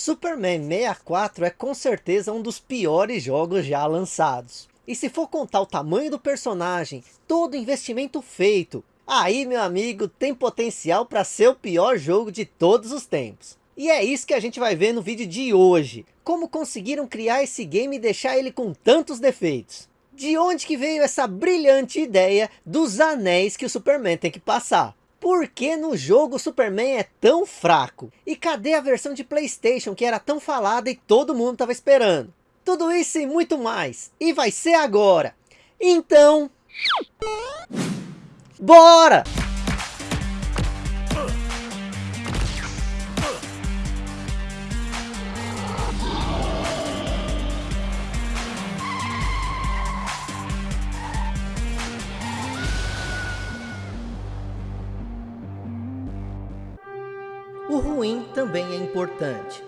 Superman 64 é com certeza um dos piores jogos já lançados. E se for contar o tamanho do personagem, todo o investimento feito, aí meu amigo tem potencial para ser o pior jogo de todos os tempos. E é isso que a gente vai ver no vídeo de hoje. Como conseguiram criar esse game e deixar ele com tantos defeitos. De onde que veio essa brilhante ideia dos anéis que o Superman tem que passar. Por que no jogo o Superman é tão fraco? E cadê a versão de Playstation que era tão falada e todo mundo estava esperando? Tudo isso e muito mais. E vai ser agora. Então... Bora! Importante.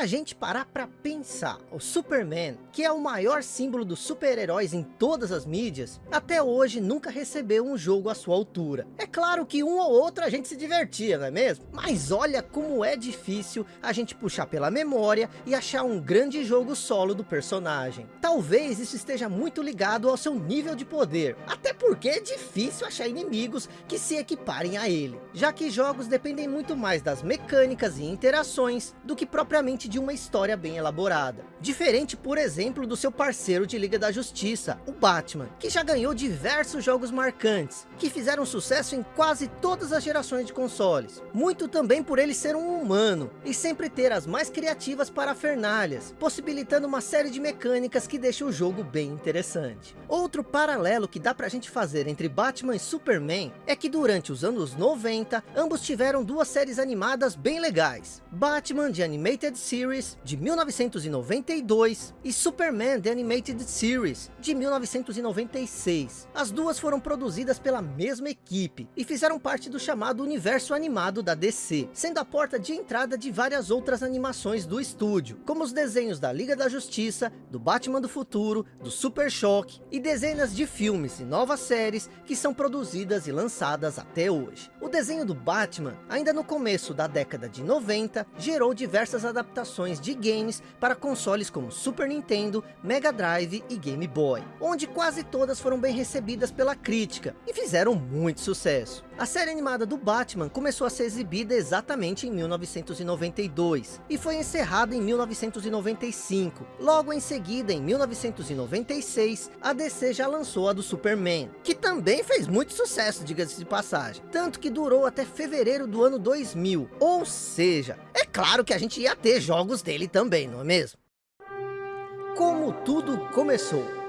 A gente parar para pensar, o Superman, que é o maior símbolo dos super-heróis em todas as mídias, até hoje nunca recebeu um jogo à sua altura. É claro que um ou outro a gente se divertia, não é mesmo? Mas olha como é difícil a gente puxar pela memória e achar um grande jogo solo do personagem. Talvez isso esteja muito ligado ao seu nível de poder, até porque é difícil achar inimigos que se equiparem a ele, já que jogos dependem muito mais das mecânicas e interações do que propriamente de uma história bem elaborada. Diferente, por exemplo, do seu parceiro de Liga da Justiça, o Batman, que já ganhou diversos jogos marcantes, que fizeram sucesso em quase todas as gerações de consoles. Muito também por ele ser um humano, e sempre ter as mais criativas parafernalhas, possibilitando uma série de mecânicas que deixam o jogo bem interessante. Outro paralelo que dá pra gente fazer entre Batman e Superman, é que durante os anos 90, ambos tiveram duas séries animadas bem legais. Batman de Animated Series de 1992 e Superman The Animated Series de 1996. As duas foram produzidas pela mesma equipe e fizeram parte do chamado universo animado da DC, sendo a porta de entrada de várias outras animações do estúdio, como os desenhos da Liga da Justiça, do Batman do Futuro, do Super Choque e dezenas de filmes e novas séries que são produzidas e lançadas até hoje. O desenho do Batman, ainda no começo da década de 90, gerou diversas adaptações adaptações de games para consoles como Super Nintendo, Mega Drive e Game Boy, onde quase todas foram bem recebidas pela crítica e fizeram muito sucesso. A série animada do Batman começou a ser exibida exatamente em 1992 e foi encerrada em 1995. Logo em seguida, em 1996, a DC já lançou a do Superman, que também fez muito sucesso, diga-se de passagem, tanto que durou até fevereiro do ano 2000, ou seja, é claro que a gente ia ter jogos dele também, não é mesmo? Como tudo começou?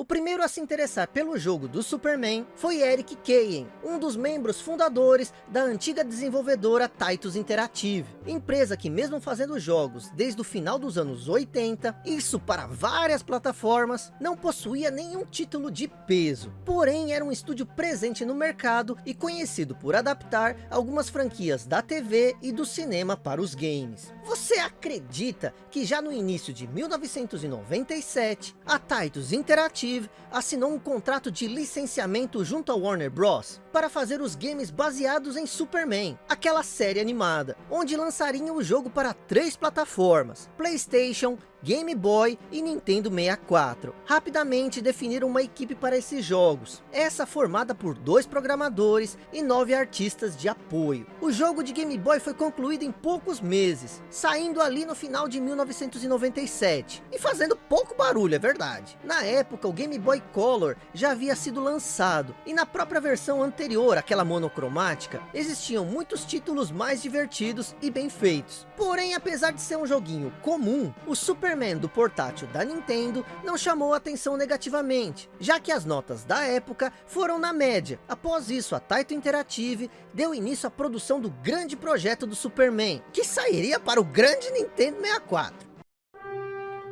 O primeiro a se interessar pelo jogo do Superman foi Eric Kayen, um dos membros fundadores da antiga desenvolvedora Titus Interactive, empresa que mesmo fazendo jogos desde o final dos anos 80, isso para várias plataformas, não possuía nenhum título de peso, porém era um estúdio presente no mercado e conhecido por adaptar algumas franquias da TV e do cinema para os games. Você acredita que já no início de 1997, a Titus Interactive assinou um contrato de licenciamento junto à Warner Bros. para fazer os games baseados em Superman, aquela série animada, onde lançariam o jogo para três plataformas, Playstation, Game Boy e Nintendo 64. Rapidamente definiram uma equipe para esses jogos, essa formada por dois programadores e nove artistas de apoio. O jogo de Game Boy foi concluído em poucos meses, saindo ali no final de 1997, e fazendo pouco barulho, é verdade. Na época, o Game Boy Color já havia sido lançado, e na própria versão anterior, aquela monocromática, existiam muitos títulos mais divertidos e bem feitos. Porém, apesar de ser um joguinho comum, o Super Superman do portátil da Nintendo não chamou atenção negativamente, já que as notas da época foram na média. Após isso, a Taito Interactive deu início à produção do grande projeto do Superman, que sairia para o grande Nintendo 64.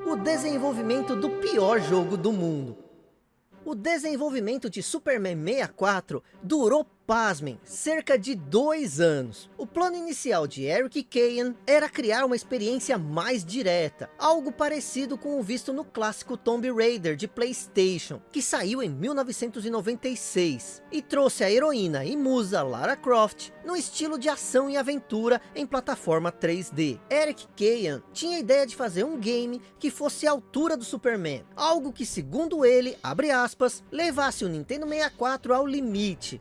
O desenvolvimento do pior jogo do mundo. O desenvolvimento de Superman 64 durou pasmem, cerca de dois anos. O plano inicial de Eric Kayan era criar uma experiência mais direta, algo parecido com o visto no clássico Tomb Raider de Playstation, que saiu em 1996, e trouxe a heroína e musa Lara Croft no estilo de ação e aventura em plataforma 3D. Eric Kayan tinha a ideia de fazer um game que fosse à altura do Superman, algo que segundo ele, abre aspas, levasse o Nintendo 64 ao limite,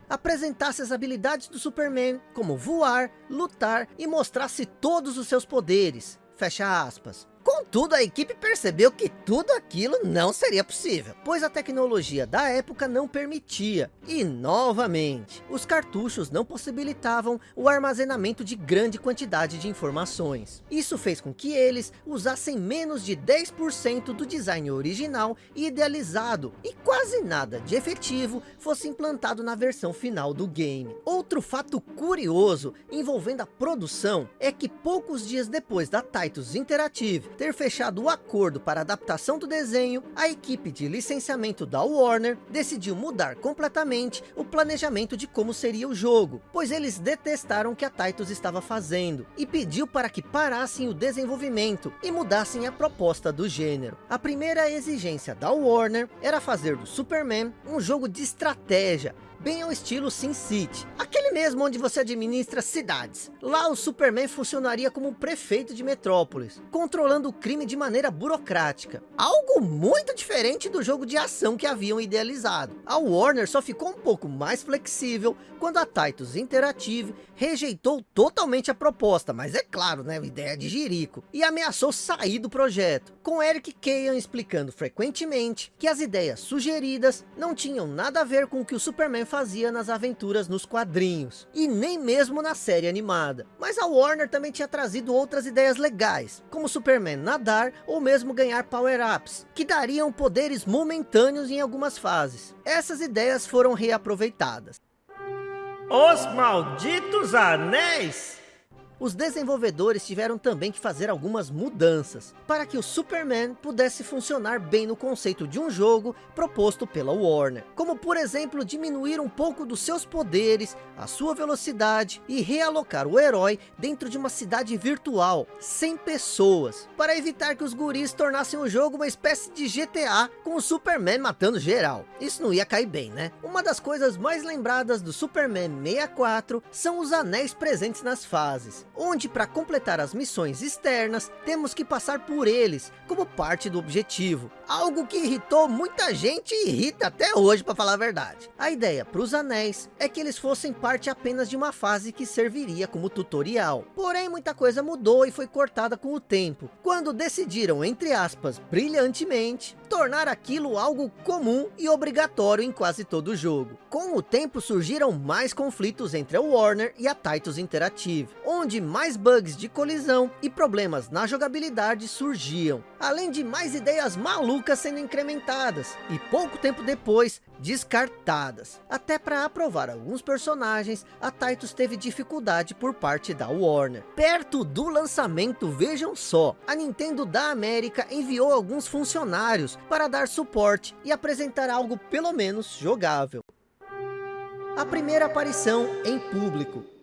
apresentasse as habilidades do Superman, como voar, lutar e mostrasse todos os seus poderes, fecha aspas. Contudo, a equipe percebeu que tudo aquilo não seria possível, pois a tecnologia da época não permitia. E, novamente, os cartuchos não possibilitavam o armazenamento de grande quantidade de informações. Isso fez com que eles usassem menos de 10% do design original e idealizado, e quase nada de efetivo fosse implantado na versão final do game. Outro fato curioso envolvendo a produção é que poucos dias depois da Titus Interactive ter fechado o acordo para adaptação do desenho, a equipe de licenciamento da Warner decidiu mudar completamente o planejamento de como seria o jogo, pois eles detestaram o que a Titus estava fazendo, e pediu para que parassem o desenvolvimento e mudassem a proposta do gênero. A primeira exigência da Warner era fazer do Superman um jogo de estratégia, bem ao estilo SimCity, aquele mesmo onde você administra cidades. Lá o Superman funcionaria como prefeito de Metrópolis, controlando o crime de maneira burocrática. Algo muito diferente do jogo de ação que haviam idealizado. A Warner só ficou um pouco mais flexível quando a Titus Interactive rejeitou totalmente a proposta, mas é claro, né, ideia de Jerico, e ameaçou sair do projeto, com Eric Kayan explicando frequentemente que as ideias sugeridas não tinham nada a ver com o que o Superman fazia nas aventuras nos quadrinhos, e nem mesmo na série animada. Mas a Warner também tinha trazido outras ideias legais, como Superman nadar ou mesmo ganhar power-ups, que dariam poderes momentâneos em algumas fases. Essas ideias foram reaproveitadas. Os malditos anéis! Os desenvolvedores tiveram também que fazer algumas mudanças, para que o Superman pudesse funcionar bem no conceito de um jogo proposto pela Warner. Como por exemplo, diminuir um pouco dos seus poderes, a sua velocidade e realocar o herói dentro de uma cidade virtual, sem pessoas, para evitar que os guris tornassem o jogo uma espécie de GTA, com o Superman matando geral. Isso não ia cair bem, né? Uma das coisas mais lembradas do Superman 64 são os anéis presentes nas fases onde para completar as missões externas, temos que passar por eles, como parte do objetivo. Algo que irritou muita gente e irrita até hoje, para falar a verdade. A ideia para os anéis é que eles fossem parte apenas de uma fase que serviria como tutorial. Porém, muita coisa mudou e foi cortada com o tempo, quando decidiram, entre aspas, brilhantemente, tornar aquilo algo comum e obrigatório em quase todo o jogo. Com o tempo surgiram mais conflitos entre a Warner e a Titus Interactive, onde mais bugs de colisão e problemas na jogabilidade surgiam, além de mais ideias malucas sendo incrementadas, e pouco tempo depois, descartadas. Até para aprovar alguns personagens, a Titus teve dificuldade por parte da Warner. Perto do lançamento, vejam só, a Nintendo da América enviou alguns funcionários para dar suporte e apresentar algo pelo menos jogável. A primeira aparição em público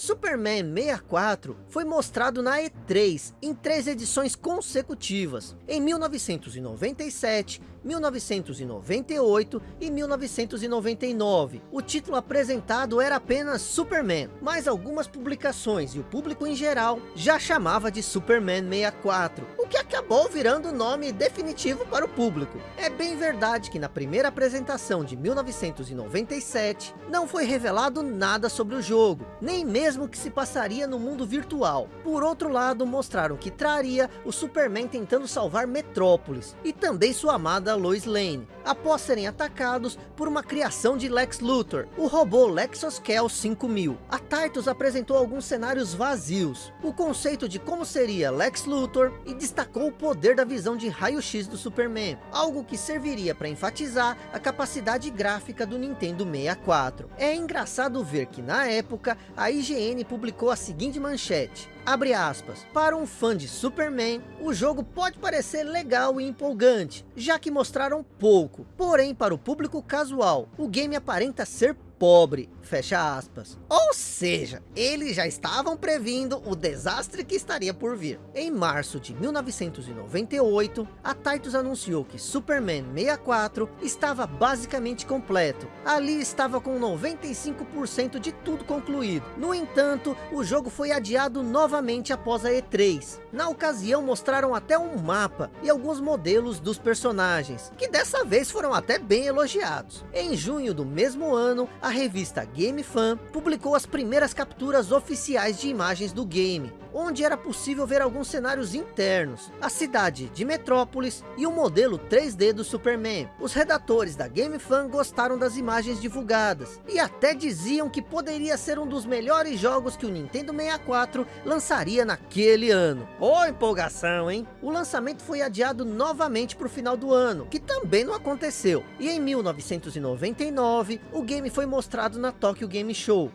Superman 64 foi mostrado na E3 em três edições consecutivas, em 1997, 1998 e 1999. O título apresentado era apenas Superman, mas algumas publicações e o público em geral já chamava de Superman 64, o que acabou virando o nome definitivo para o público. É bem verdade que na primeira apresentação de 1997 não foi revelado nada sobre o jogo, nem mesmo que se passaria no mundo virtual. Por outro lado, mostraram que traria o Superman tentando salvar Metrópolis e também sua amada da Lois Lane, após serem atacados por uma criação de Lex Luthor, o robô Lexoskel 5000. A Titus apresentou alguns cenários vazios, o conceito de como seria Lex Luthor e destacou o poder da visão de raio-x do Superman, algo que serviria para enfatizar a capacidade gráfica do Nintendo 64. É engraçado ver que na época a IGN publicou a seguinte manchete, Abre aspas, para um fã de Superman, o jogo pode parecer legal e empolgante, já que mostraram pouco. Porém, para o público casual, o game aparenta ser pobre, fecha aspas. Ou seja, eles já estavam previndo o desastre que estaria por vir. Em março de 1998, a Titus anunciou que Superman 64 estava basicamente completo. Ali estava com 95% de tudo concluído. No entanto, o jogo foi adiado novamente após a E3. Na ocasião mostraram até um mapa e alguns modelos dos personagens, que dessa vez foram até bem elogiados. Em junho do mesmo ano, a revista Game Fan publicou as primeiras capturas oficiais de imagens do game, onde era possível ver alguns cenários internos, a cidade de Metrópolis e o modelo 3D do Superman. Os redatores da Game Fan gostaram das imagens divulgadas, e até diziam que poderia ser um dos melhores jogos que o Nintendo 64 lançaria naquele ano. Ô oh, empolgação, hein? O lançamento foi adiado novamente para o final do ano, que também não aconteceu. E em 1999, o game foi mostrado na Tokyo Game Show,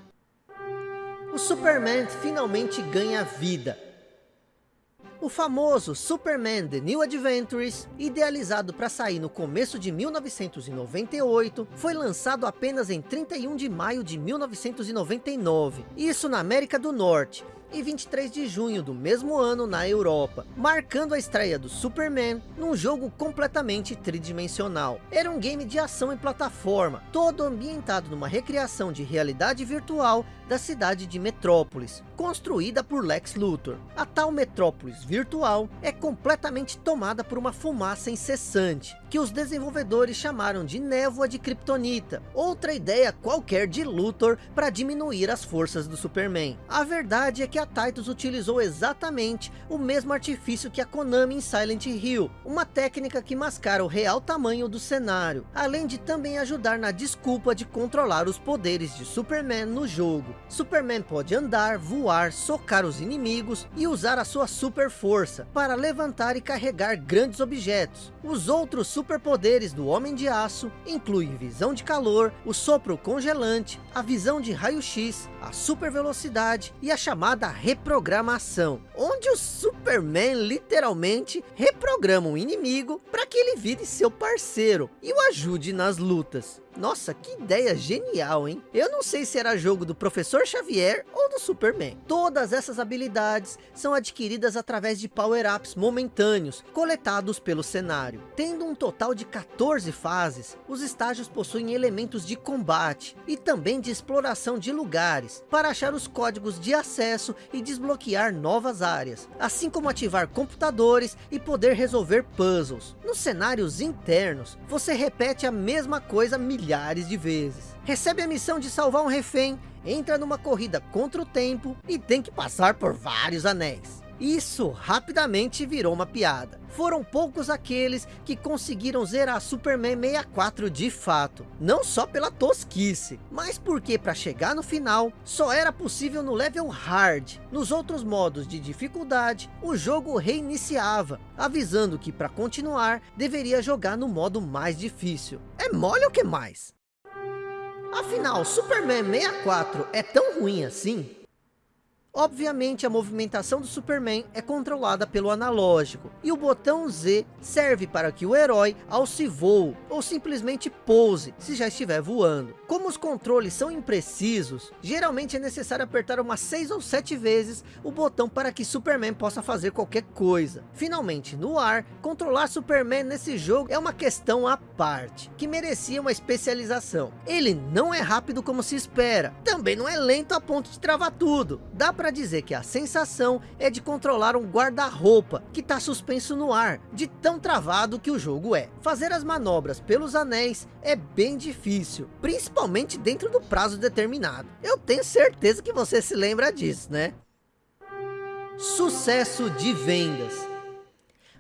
o Superman finalmente ganha vida. O famoso Superman The New Adventures, idealizado para sair no começo de 1998, foi lançado apenas em 31 de maio de 1999, isso na América do Norte, e 23 de junho do mesmo ano na Europa, marcando a estreia do Superman num jogo completamente tridimensional. Era um game de ação em plataforma, todo ambientado numa recriação de realidade virtual da cidade de Metrópolis, construída por Lex Luthor. A tal Metrópolis virtual é completamente tomada por uma fumaça incessante, que os desenvolvedores chamaram de névoa de Kryptonita, outra ideia qualquer de Luthor para diminuir as forças do Superman. A verdade é que a Titus utilizou exatamente o mesmo artifício que a Konami em Silent Hill, uma técnica que mascara o real tamanho do cenário, além de também ajudar na desculpa de controlar os poderes de Superman no jogo. Superman pode andar, voar, socar os inimigos e usar a sua super força para levantar e carregar grandes objetos. Os outros superpoderes do Homem de Aço incluem visão de calor, o sopro congelante, a visão de raio-x, a super velocidade e a chamada reprogramação, onde o Superman literalmente reprograma um inimigo para que ele vire seu parceiro e o ajude nas lutas. Nossa, que ideia genial, hein? Eu não sei se era jogo do Professor Xavier ou do Superman. Todas essas habilidades são adquiridas através de power-ups momentâneos, coletados pelo cenário. Tendo um total de 14 fases, os estágios possuem elementos de combate e também de exploração de lugares, para achar os códigos de acesso e desbloquear novas áreas, assim como ativar computadores e poder resolver puzzles. Nos cenários internos, você repete a mesma coisa milhares de vezes. Recebe a missão de salvar um refém, entra numa corrida contra o tempo e tem que passar por vários anéis. Isso rapidamente virou uma piada. Foram poucos aqueles que conseguiram zerar Superman 64 de fato. Não só pela tosquice, mas porque para chegar no final, só era possível no level hard. Nos outros modos de dificuldade, o jogo reiniciava, avisando que para continuar, deveria jogar no modo mais difícil. É mole o que mais? Afinal, Superman 64 é tão ruim assim? Obviamente a movimentação do Superman é controlada pelo analógico, e o botão Z serve para que o herói alce voo, ou simplesmente pouse, se já estiver voando. Como os controles são imprecisos, geralmente é necessário apertar umas 6 ou 7 vezes o botão para que Superman possa fazer qualquer coisa. Finalmente, no ar, controlar Superman nesse jogo é uma questão à parte, que merecia uma especialização. Ele não é rápido como se espera, também não é lento a ponto de travar tudo. Dá para dizer que a sensação é de controlar um guarda-roupa que está suspenso no ar, de tão travado que o jogo é. Fazer as manobras pelos anéis é bem difícil, principalmente dentro do prazo determinado. Eu tenho certeza que você se lembra disso, né? Sucesso de vendas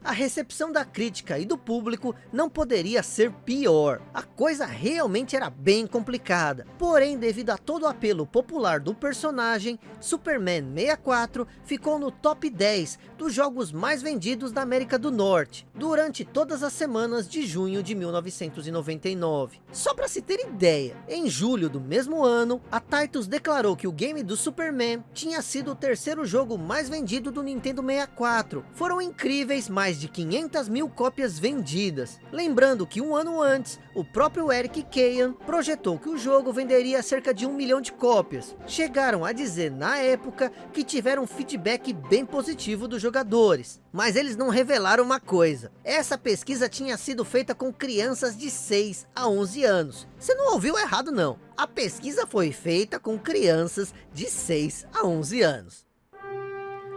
a recepção da crítica e do público não poderia ser pior. A coisa realmente era bem complicada. Porém, devido a todo o apelo popular do personagem, Superman 64 ficou no top 10 dos jogos mais vendidos da América do Norte, durante todas as semanas de junho de 1999. Só para se ter ideia, em julho do mesmo ano, a Titus declarou que o game do Superman tinha sido o terceiro jogo mais vendido do Nintendo 64. Foram incríveis mais mais de 500 mil cópias vendidas. Lembrando que um ano antes, o próprio Eric Kayan projetou que o jogo venderia cerca de um milhão de cópias. Chegaram a dizer na época que tiveram feedback bem positivo dos jogadores. Mas eles não revelaram uma coisa. Essa pesquisa tinha sido feita com crianças de 6 a 11 anos. Você não ouviu errado não. A pesquisa foi feita com crianças de 6 a 11 anos.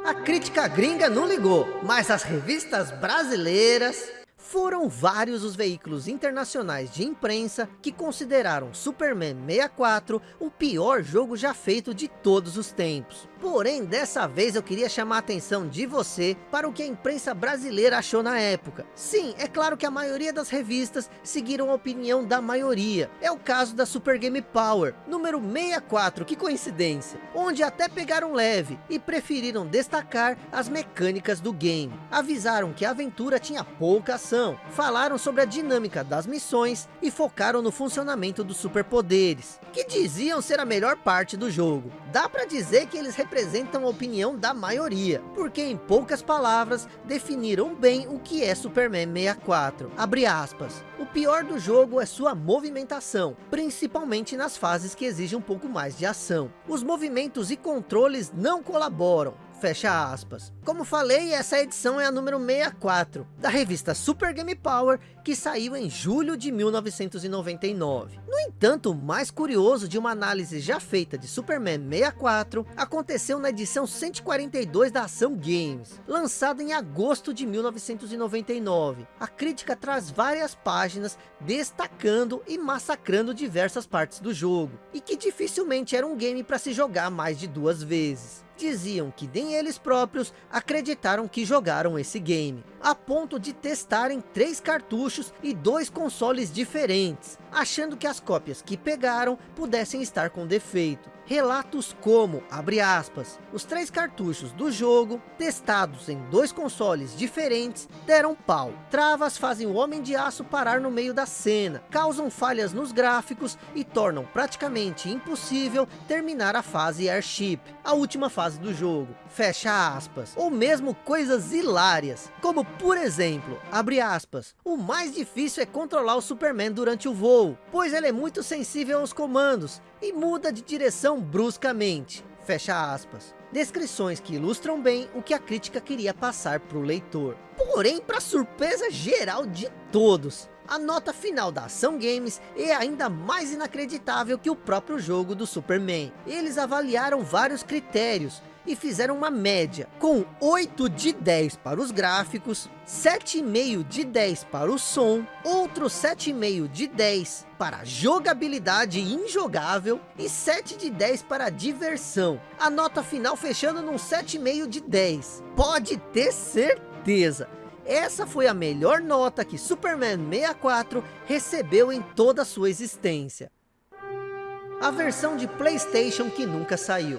A crítica gringa não ligou, mas as revistas brasileiras foram vários os veículos internacionais de imprensa que consideraram Superman 64 o pior jogo já feito de todos os tempos. Porém, dessa vez eu queria chamar a atenção de você para o que a imprensa brasileira achou na época. Sim, é claro que a maioria das revistas seguiram a opinião da maioria. É o caso da Super Game Power, número 64, que coincidência. Onde até pegaram leve e preferiram destacar as mecânicas do game. Avisaram que a aventura tinha pouca ação, falaram sobre a dinâmica das missões e focaram no funcionamento dos superpoderes, que diziam ser a melhor parte do jogo. Dá para dizer que eles representam a opinião da maioria, porque em poucas palavras definiram bem o que é Superman 64. Abre aspas. O pior do jogo é sua movimentação, principalmente nas fases que exigem um pouco mais de ação. Os movimentos e controles não colaboram, fecha aspas. Como falei, essa edição é a número 64, da revista Super Game Power, que saiu em julho de 1999. No entanto, o mais curioso de uma análise já feita de Superman 64, aconteceu na edição 142 da Ação Games, lançada em agosto de 1999. A crítica traz várias páginas destacando e massacrando diversas partes do jogo, e que dificilmente era um game para se jogar mais de duas vezes diziam que nem eles próprios acreditaram que jogaram esse game, a ponto de testarem três cartuchos e dois consoles diferentes, achando que as cópias que pegaram pudessem estar com defeito. Relatos como, abre aspas, os três cartuchos do jogo, testados em dois consoles diferentes, deram pau. Travas fazem o Homem de Aço parar no meio da cena, causam falhas nos gráficos e tornam praticamente impossível terminar a fase Airship, a última fase do jogo, fecha aspas. Ou mesmo coisas hilárias, como por exemplo, abre aspas, o mais difícil é controlar o Superman durante o voo, pois ele é muito sensível aos comandos e muda de direção bruscamente. Fecha aspas. Descrições que ilustram bem o que a crítica queria passar para o leitor. Porém, para surpresa geral de todos, a nota final da Ação Games é ainda mais inacreditável que o próprio jogo do Superman. Eles avaliaram vários critérios, e fizeram uma média, com 8 de 10 para os gráficos, 7,5 de 10 para o som, outro 7,5 de 10 para jogabilidade injogável e 7 de 10 para diversão. A nota final fechando num 7,5 de 10. Pode ter certeza. Essa foi a melhor nota que Superman 64 recebeu em toda a sua existência. A versão de Playstation que nunca saiu.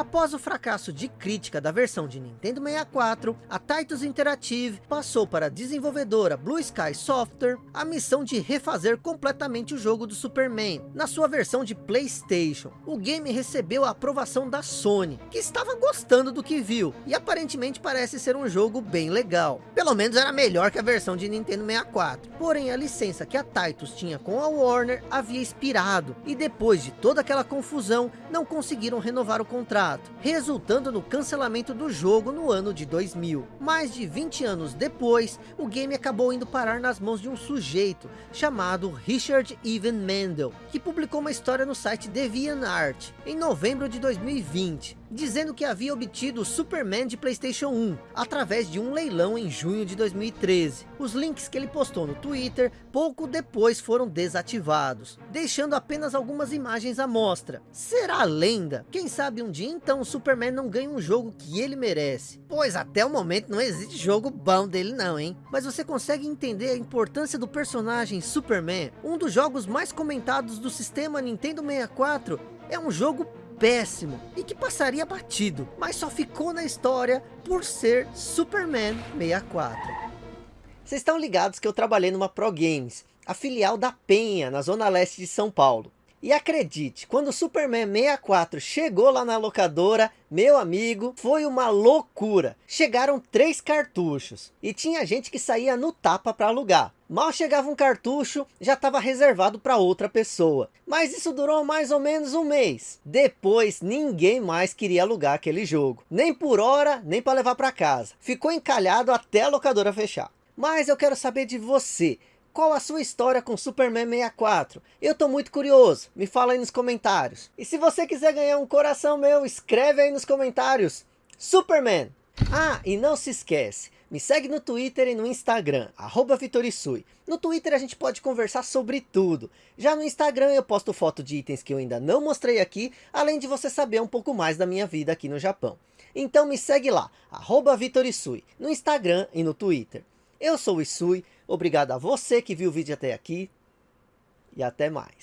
Após o fracasso de crítica da versão de Nintendo 64, a Titus Interactive passou para a desenvolvedora Blue Sky Software a missão de refazer completamente o jogo do Superman, na sua versão de Playstation. O game recebeu a aprovação da Sony, que estava gostando do que viu, e aparentemente parece ser um jogo bem legal. Pelo menos era melhor que a versão de Nintendo 64. Porém, a licença que a Titus tinha com a Warner havia expirado, e depois de toda aquela confusão, não conseguiram renovar o contrato contrato, resultando no cancelamento do jogo no ano de 2000. Mais de 20 anos depois, o game acabou indo parar nas mãos de um sujeito chamado Richard Evan Mendel, que publicou uma história no site DeviantArt em novembro de 2020 dizendo que havia obtido o Superman de Playstation 1, através de um leilão em junho de 2013. Os links que ele postou no Twitter, pouco depois foram desativados, deixando apenas algumas imagens à mostra. Será lenda? Quem sabe um dia então o Superman não ganha um jogo que ele merece. Pois até o momento não existe jogo bom dele não, hein? Mas você consegue entender a importância do personagem Superman? Um dos jogos mais comentados do sistema Nintendo 64 é um jogo péssimo e que passaria batido, mas só ficou na história por ser Superman 64. Vocês estão ligados que eu trabalhei numa Pro Games, a filial da Penha, na zona leste de São Paulo. E acredite, quando o Superman 64 chegou lá na locadora, meu amigo, foi uma loucura. Chegaram três cartuchos e tinha gente que saía no tapa para alugar. Mal chegava um cartucho, já estava reservado para outra pessoa. Mas isso durou mais ou menos um mês. Depois, ninguém mais queria alugar aquele jogo. Nem por hora, nem para levar para casa. Ficou encalhado até a locadora fechar. Mas eu quero saber de você. Qual a sua história com Superman 64? Eu tô muito curioso, me fala aí nos comentários. E se você quiser ganhar um coração meu, escreve aí nos comentários. Superman! Ah, e não se esquece, me segue no Twitter e no Instagram, arroba Vitorisui. No Twitter a gente pode conversar sobre tudo. Já no Instagram eu posto foto de itens que eu ainda não mostrei aqui, além de você saber um pouco mais da minha vida aqui no Japão. Então me segue lá, arroba Vitorisui, no Instagram e no Twitter. Eu sou o Isui, obrigado a você que viu o vídeo até aqui e até mais.